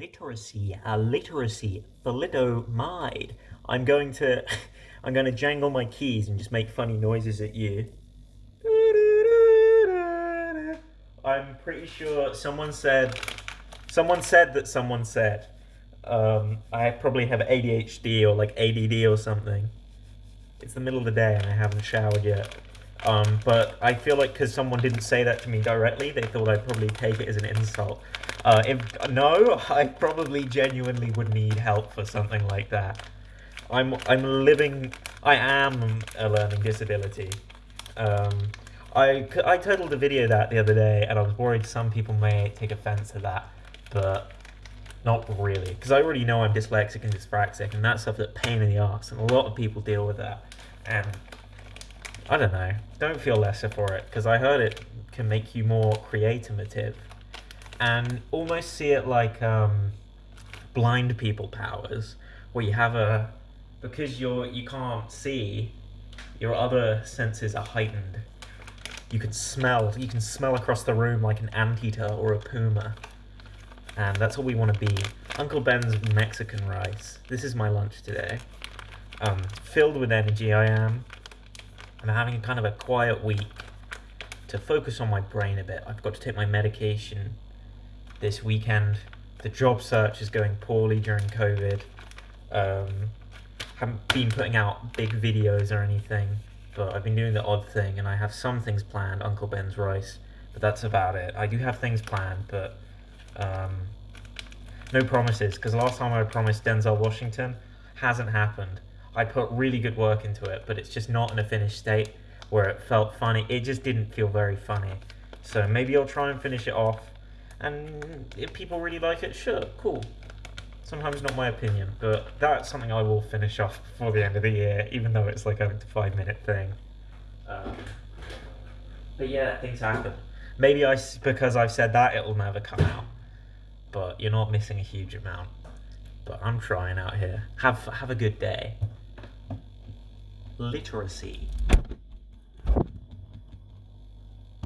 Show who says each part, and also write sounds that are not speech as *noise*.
Speaker 1: literacy, a literacy, thalidomide. I'm going to, *laughs* I'm going to jangle my keys and just make funny noises at you. I'm pretty sure someone said, someone said that someone said, um, I probably have ADHD or like ADD or something. It's the middle of the day and I haven't showered yet. Um, but I feel like because someone didn't say that to me directly, they thought I'd probably take it as an insult. Uh, if no, I probably genuinely would need help for something like that. I'm I'm living. I am a learning disability. Um, I I titled a video that the other day, and I was worried some people may take offense to that, but not really, because I already know I'm dyslexic and dyspraxic, and that stuff pain in the ass, and a lot of people deal with that, and I don't know. Don't feel lesser for it, because I heard it can make you more creative and almost see it like um, blind people powers, where you have a because you're you can't see, your other senses are heightened. You can smell. You can smell across the room like an anteater or a puma, and that's what we want to be. Uncle Ben's Mexican rice. This is my lunch today. Um, filled with energy I am. I'm having kind of a quiet week to focus on my brain a bit. I've got to take my medication this weekend. The job search is going poorly during COVID. Um, haven't been putting out big videos or anything, but I've been doing the odd thing, and I have some things planned, Uncle Ben's Rice, but that's about it. I do have things planned, but um, no promises, because last time I promised Denzel Washington, hasn't happened. I put really good work into it, but it's just not in a finished state where it felt funny. It just didn't feel very funny. So maybe I'll try and finish it off. And if people really like it, sure, cool. Sometimes not my opinion, but that's something I will finish off before the end of the year, even though it's like a five minute thing. Um, but yeah, things happen. Maybe I, because I've said that, it'll never come out. But you're not missing a huge amount. But I'm trying out here. Have have a good day literacy